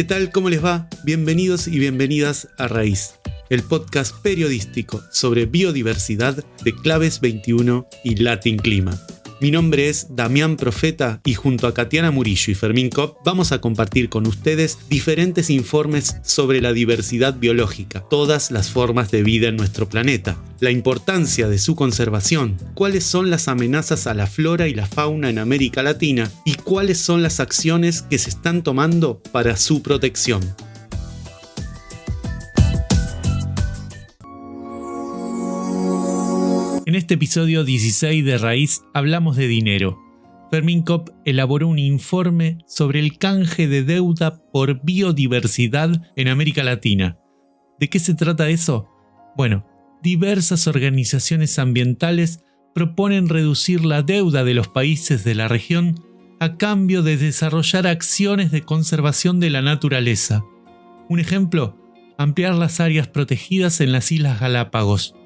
¿Qué tal? ¿Cómo les va? Bienvenidos y bienvenidas a Raíz, el podcast periodístico sobre biodiversidad de Claves 21 y Latin Clima. Mi nombre es Damián Profeta y junto a Katiana Murillo y Fermín Kopp vamos a compartir con ustedes diferentes informes sobre la diversidad biológica, todas las formas de vida en nuestro planeta, la importancia de su conservación, cuáles son las amenazas a la flora y la fauna en América Latina y cuáles son las acciones que se están tomando para su protección. Este episodio 16 de Raíz hablamos de dinero. Fermín Kopp elaboró un informe sobre el canje de deuda por biodiversidad en América Latina. ¿De qué se trata eso? Bueno, diversas organizaciones ambientales proponen reducir la deuda de los países de la región a cambio de desarrollar acciones de conservación de la naturaleza. Un ejemplo, ampliar las áreas protegidas en las Islas Galápagos.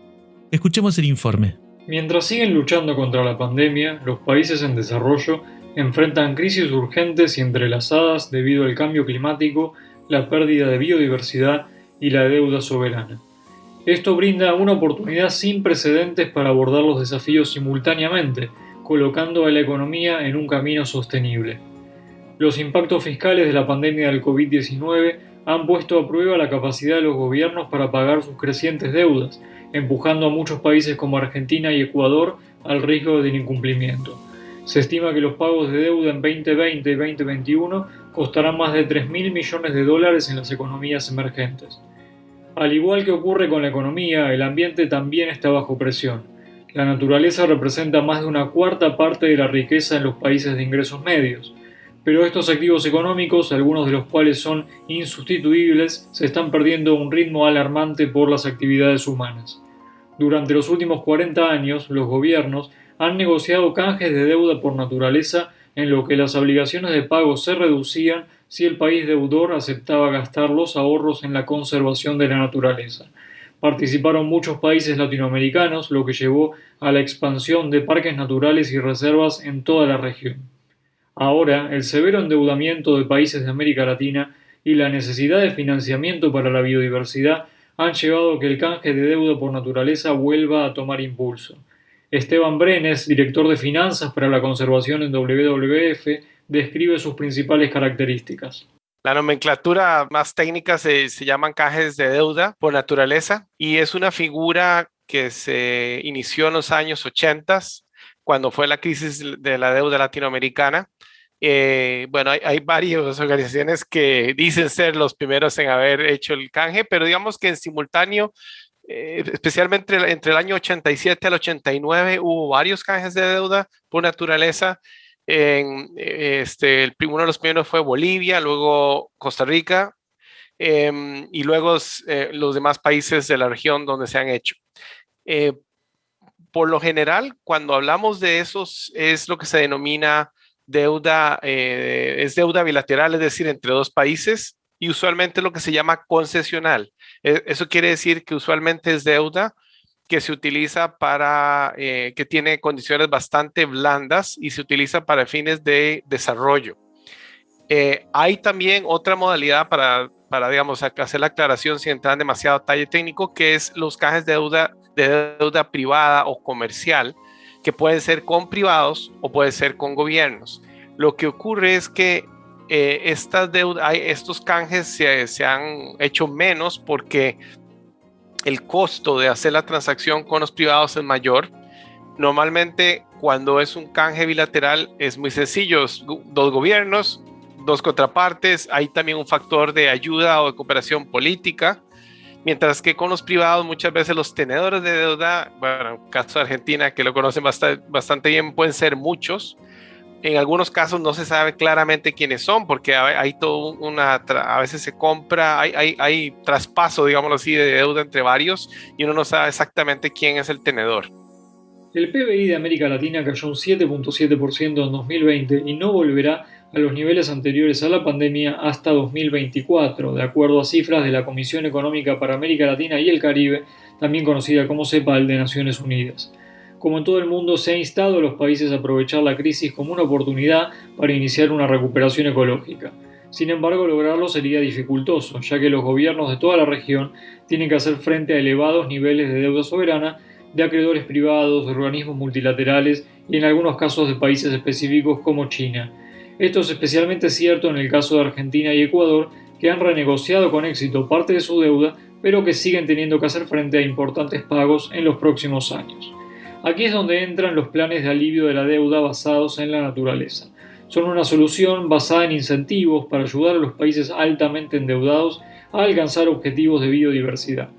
Escuchemos el informe. Mientras siguen luchando contra la pandemia, los países en desarrollo enfrentan crisis urgentes y entrelazadas debido al cambio climático, la pérdida de biodiversidad y la deuda soberana. Esto brinda una oportunidad sin precedentes para abordar los desafíos simultáneamente, colocando a la economía en un camino sostenible. Los impactos fiscales de la pandemia del COVID-19 han puesto a prueba la capacidad de los gobiernos para pagar sus crecientes deudas, empujando a muchos países como Argentina y Ecuador al riesgo del incumplimiento. Se estima que los pagos de deuda en 2020 y 2021 costarán más de 3.000 millones de dólares en las economías emergentes. Al igual que ocurre con la economía, el ambiente también está bajo presión. La naturaleza representa más de una cuarta parte de la riqueza en los países de ingresos medios, pero estos activos económicos, algunos de los cuales son insustituibles, se están perdiendo a un ritmo alarmante por las actividades humanas. Durante los últimos 40 años, los gobiernos han negociado canjes de deuda por naturaleza en lo que las obligaciones de pago se reducían si el país deudor aceptaba gastar los ahorros en la conservación de la naturaleza. Participaron muchos países latinoamericanos, lo que llevó a la expansión de parques naturales y reservas en toda la región. Ahora, el severo endeudamiento de países de América Latina y la necesidad de financiamiento para la biodiversidad han llevado a que el canje de deuda por naturaleza vuelva a tomar impulso. Esteban Brenes, director de finanzas para la conservación en WWF, describe sus principales características. La nomenclatura más técnica se, se llaman cajes de deuda por naturaleza y es una figura que se inició en los años 80 cuando fue la crisis de la deuda latinoamericana eh, bueno, hay, varias organizaciones que dicen ser los primeros en haber hecho el canje, pero digamos que en simultáneo, eh, especialmente entre el año 87 al 89, hubo varios canjes de deuda por naturaleza. En, eh, este, el, uno de los primeros fue Bolivia, luego Costa Rica em, y luego los demás países de la región donde se han hecho por lo general, cuando hablamos de esos, es lo que se denomina deuda, eh, es deuda bilateral, es decir, entre dos países, y usualmente lo que se llama concesional. E, eso quiere decir que usualmente es deuda que se utiliza para, eh, que tiene condiciones bastante blandas y se utiliza para fines de desarrollo. Eh, hay también otra modalidad para, para, digamos, hacer la aclaración sin entrar en demasiado detalle técnico, que es los cajes de deuda, de deuda privada o comercial, que puede ser con privados o puede ser con gobiernos. Lo que ocurre es que eh, estas deudas, estos canjes se, se han hecho menos porque el costo de hacer la transacción con los privados es mayor. Normalmente cuando es un canje bilateral es muy sencillo, dos gobiernos, dos contrapartes, hay también un factor de ayuda o de cooperación política Mientras que con los privados muchas veces los tenedores de deuda, bueno, en el caso de Argentina, que lo conocen bastante, bien, pueden ser muchos. En algunos casos no se sabe claramente quiénes son, porque hay, todo una, a veces se compra, hay, hay, hay traspaso, digámoslo así, de deuda entre varios y uno no sabe exactamente quién es el tenedor. El PBI de América Latina cayó un 7.7% en 2020 y no volverá a los niveles anteriores a la pandemia hasta 2024, de acuerdo a cifras de la Comisión Económica para América Latina y el Caribe, también conocida como CEPAL de Naciones Unidas. Como en todo el mundo, se ha instado a los países a aprovechar la crisis como una oportunidad para iniciar una recuperación ecológica. Sin embargo, lograrlo sería dificultoso, ya que los gobiernos de toda la región tienen que hacer frente a elevados niveles de deuda soberana de acreedores privados, organismos multilaterales y en algunos casos de países específicos como China. Esto es especialmente cierto en el caso de Argentina y Ecuador, que han renegociado con éxito parte de su deuda, pero que siguen teniendo que hacer frente a importantes pagos en los próximos años. Aquí es donde entran los planes de alivio de la deuda basados en la naturaleza. Son una solución basada en incentivos para ayudar a los países altamente endeudados a alcanzar objetivos de biodiversidad.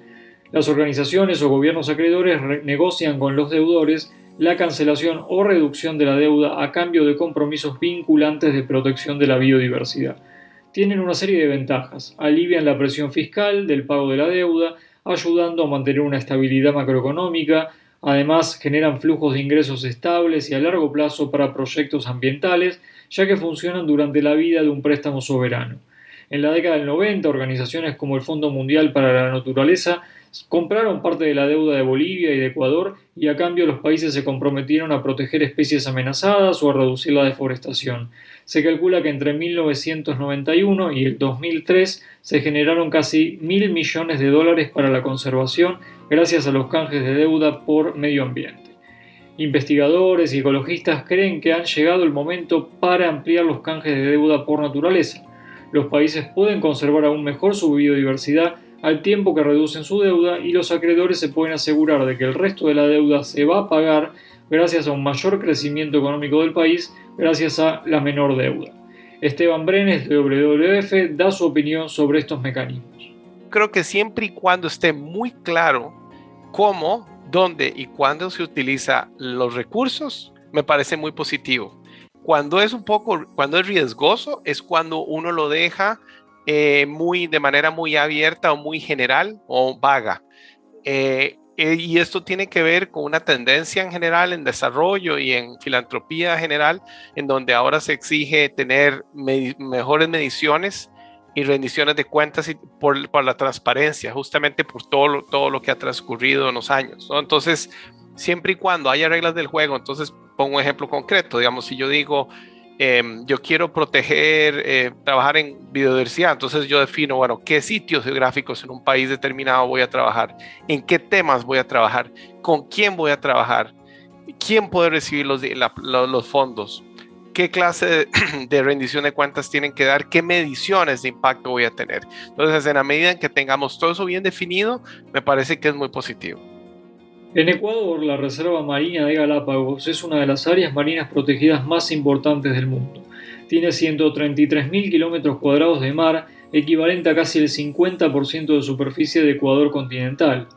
Las organizaciones o gobiernos acreedores negocian con los deudores la cancelación o reducción de la deuda a cambio de compromisos vinculantes de protección de la biodiversidad. Tienen una serie de ventajas. Alivian la presión fiscal del pago de la deuda, ayudando a mantener una estabilidad macroeconómica, Además, generan flujos de ingresos estables y a largo plazo para proyectos ambientales, ya que funcionan durante la vida de un préstamo soberano. En la década del 90, organizaciones como el Fondo Mundial para la Naturaleza compraron parte de la deuda de Bolivia y de Ecuador y a cambio los países se comprometieron a proteger especies amenazadas o a reducir la deforestación. Se calcula que entre 1991 y el 2003 se generaron casi mil millones de dólares para la conservación gracias a los canjes de deuda por medio ambiente. Investigadores y ecologistas creen que han llegado el momento para ampliar los canjes de deuda por naturaleza. Los países pueden conservar aún mejor su biodiversidad al tiempo que reducen su deuda y los acreedores se pueden asegurar de que el resto de la deuda se va a pagar gracias a un mayor crecimiento económico del país, gracias a la menor deuda. Esteban Brenes de WWF da su opinión sobre estos mecanismos. Creo que siempre y cuando esté muy claro cómo, dónde y cuándo se utiliza los recursos, me parece muy positivo. Cuando es un poco, cuando es riesgoso, es cuando uno lo deja eh, muy, de manera muy abierta o muy general o vaga. Eh, eh, y esto tiene que ver con una tendencia en general en desarrollo y en filantropía general, en donde ahora se exige tener mejores mediciones y rendiciones de cuentas y por, la transparencia, justamente por todo lo, todo lo que ha transcurrido en los años. Entonces, siempre y cuando haya reglas del juego, entonces pongo un ejemplo concreto, digamos, si yo digo, Em, yo quiero proteger, eh, trabajar en biodiversidad, entonces yo defino, bueno, qué sitios geográficos en un país determinado voy a trabajar, en qué temas voy a trabajar, con quién voy a trabajar, quién puede recibir los, los fondos, qué clase de, rendición de cuentas tienen que dar, qué mediciones de impacto voy a tener. Entonces, en la medida en que tengamos todo eso bien definido, me parece que es muy positivo. En Ecuador, la Reserva Marina de Galápagos es una de las áreas marinas protegidas más importantes del mundo. Tiene 133.000 kilómetros cuadrados de mar, equivalente a casi el 50% de superficie de Ecuador continental.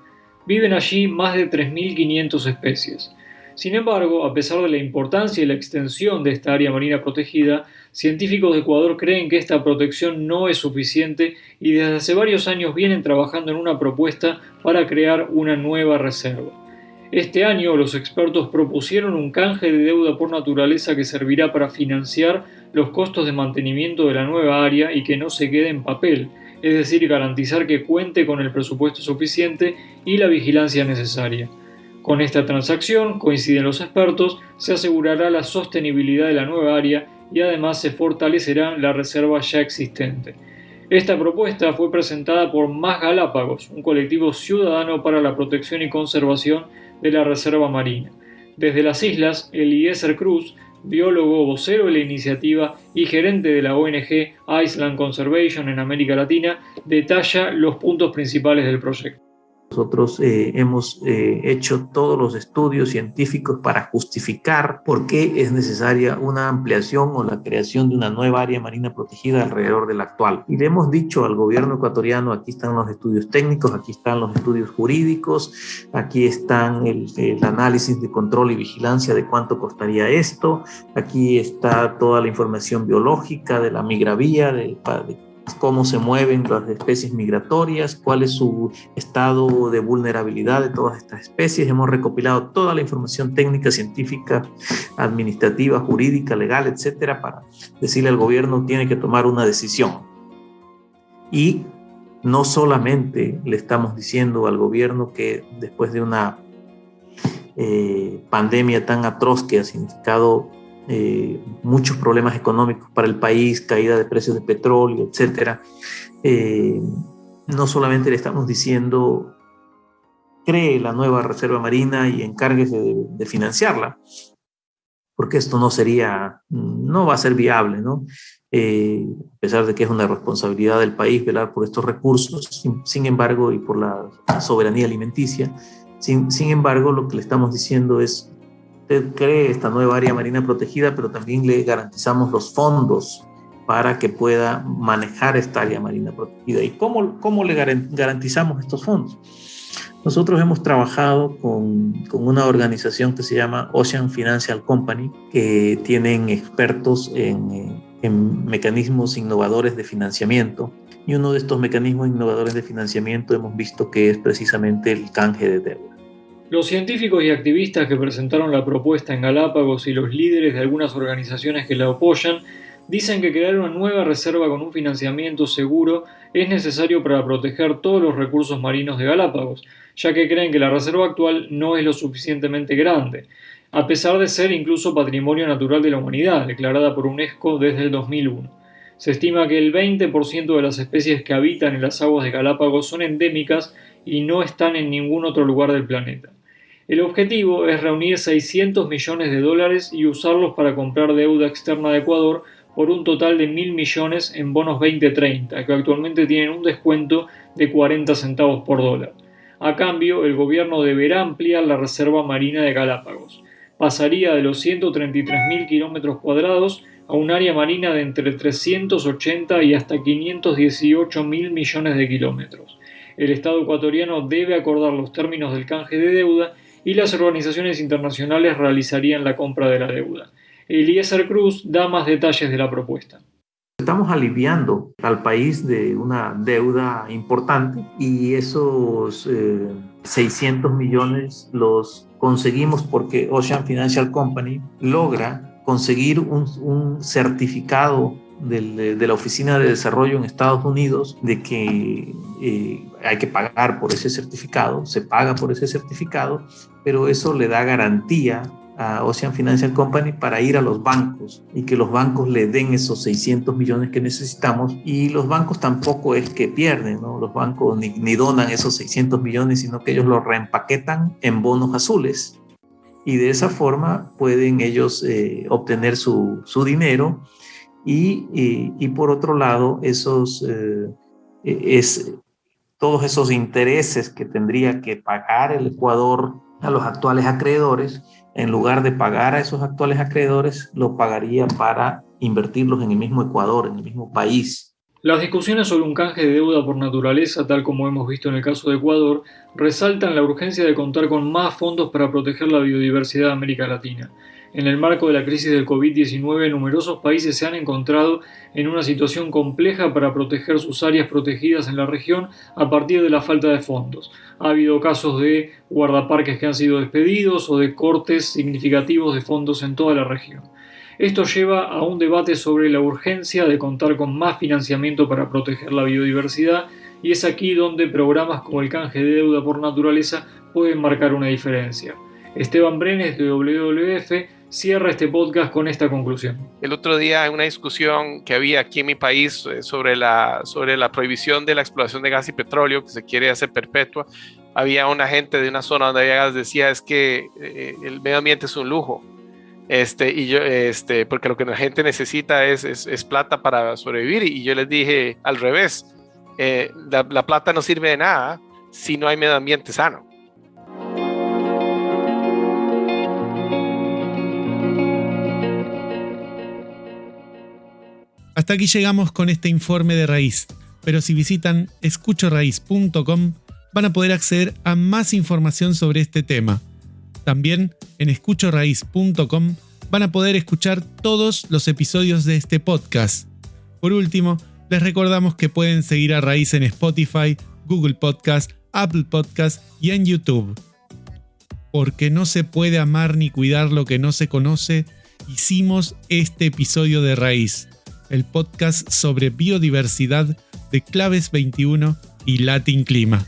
Viven allí más de 3.500 especies. Sin embargo, a pesar de la importancia y la extensión de esta área marina protegida, científicos de Ecuador creen que esta protección no es suficiente y desde hace varios años vienen trabajando en una propuesta para crear una nueva reserva. Este año los expertos propusieron un canje de deuda por naturaleza que servirá para financiar los costos de mantenimiento de la nueva área y que no se quede en papel, es decir, garantizar que cuente con el presupuesto suficiente y la vigilancia necesaria. Con esta transacción, coinciden los expertos, se asegurará la sostenibilidad de la nueva área y además se fortalecerá la reserva ya existente. Esta propuesta fue presentada por Más Galápagos, un colectivo ciudadano para la protección y conservación de la Reserva Marina. Desde las islas, Eliezer Cruz, biólogo vocero de la iniciativa y gerente de la ONG Island Conservation en América Latina, detalla los puntos principales del proyecto. Nosotros eh, hemos eh, hecho todos los estudios científicos para justificar por qué es necesaria una ampliación o la creación de una nueva área marina protegida alrededor de la actual. Y le hemos dicho al gobierno ecuatoriano, aquí están los estudios técnicos, aquí están los estudios jurídicos, aquí están el, el análisis de control y vigilancia de cuánto costaría esto, aquí está toda la información biológica de la migravía, de, de cómo se mueven las especies migratorias, cuál es su estado de vulnerabilidad de todas estas especies. Hemos recopilado toda la información técnica, científica, administrativa, jurídica, legal, etcétera, para decirle al gobierno tiene que tomar una decisión. Y no solamente le estamos diciendo al gobierno que después de una eh, pandemia tan atroz que ha significado eh, muchos problemas económicos para el país, caída de precios de petróleo, etc. Eh, no solamente le estamos diciendo cree la nueva reserva marina y encárguese de, financiarla, porque esto no sería, no va a ser viable, ¿no? Eh, a pesar de que es una responsabilidad del país velar por estos recursos, sin, embargo, y por la soberanía alimenticia, sin, sin, embargo, lo que le estamos diciendo es, usted cree esta nueva área marina protegida, pero también le garantizamos los fondos para que pueda manejar esta área marina protegida. ¿Y cómo, cómo le garantizamos estos fondos? Nosotros hemos trabajado con, con, una organización que se llama Ocean Financial Company, que tienen expertos en, en mecanismos innovadores de financiamiento. Y uno de estos mecanismos innovadores de financiamiento hemos visto que es precisamente el canje de deuda. Los científicos y activistas que presentaron la propuesta en Galápagos y los líderes de algunas organizaciones que la apoyan dicen que crear una nueva reserva con un financiamiento seguro es necesario para proteger todos los recursos marinos de Galápagos, ya que creen que la reserva actual no es lo suficientemente grande, a pesar de ser incluso patrimonio natural de la humanidad, declarada por UNESCO desde el 2001. Se estima que el 20% de las especies que habitan en las aguas de Galápagos son endémicas y no están en ningún otro lugar del planeta. El objetivo es reunir 600 millones de dólares y usarlos para comprar deuda externa de Ecuador por un total de mil millones en bonos 2030, que actualmente tienen un descuento de 40 centavos por dólar. A cambio, el gobierno deberá ampliar la reserva marina de Galápagos. Pasaría de los 133.000 kilómetros cuadrados a un área marina de entre 380 y hasta 518 mil millones de kilómetros. El Estado ecuatoriano debe acordar los términos del canje de deuda y las organizaciones internacionales realizarían la compra de la deuda. Eliezer Cruz da más detalles de la propuesta. Estamos aliviando al país de una deuda importante y esos 600 eh, millones los conseguimos porque Ocean Financial Company logra conseguir un, certificado de la Oficina de Desarrollo en Estados Unidos de que eh, hay que pagar por ese certificado, se paga por ese certificado, pero eso le da garantía a Ocean Financial Company para ir a los bancos y que los bancos le den esos 600 millones que necesitamos y los bancos tampoco es que pierden, ¿no? los bancos ni, donan esos 600 millones, sino que ellos los reempaquetan en bonos azules y de esa forma pueden ellos eh, obtener su, su dinero y, por otro lado esos eh, es todos esos intereses que tendría que pagar el Ecuador a los actuales acreedores, en lugar de pagar a esos actuales acreedores, lo pagaría para invertirlos en el mismo Ecuador, en el mismo país. Las discusiones sobre un canje de deuda por naturaleza, tal como hemos visto en el caso de Ecuador, resaltan la urgencia de contar con más fondos para proteger la biodiversidad de América Latina. En el marco de la crisis del COVID-19, numerosos países se han encontrado en una situación compleja para proteger sus áreas protegidas en la región a partir de la falta de fondos. Ha habido casos de guardaparques que han sido despedidos o de cortes significativos de fondos en toda la región. Esto lleva a un debate sobre la urgencia de contar con más financiamiento para proteger la biodiversidad y es aquí donde programas como el canje de deuda por naturaleza pueden marcar una diferencia. Esteban Brenes de WWF cierra este podcast con esta conclusión. El otro día en una discusión que había aquí en mi país eh, sobre la, sobre la prohibición de la exploración de gas y petróleo que se quiere hacer perpetua, había una gente de una zona donde había gas decía es que eh, el medio ambiente es un lujo. Este, y yo, este, porque lo que la gente necesita es, es, plata para sobrevivir. Y yo les dije al revés, eh, la, la plata no sirve de nada si no hay medio ambiente sano. Hasta aquí llegamos con este informe de raíz, pero si visitan escuchoraíz.com van a poder acceder a más información sobre este tema. También en escuchoraíz.com van a poder escuchar todos los episodios de este podcast. Por último, les recordamos que pueden seguir a Raíz en Spotify, Google Podcast, Apple Podcast y en YouTube. Porque no se puede amar ni cuidar lo que no se conoce, hicimos este episodio de Raíz el podcast sobre biodiversidad de Claves 21 y Latin Clima.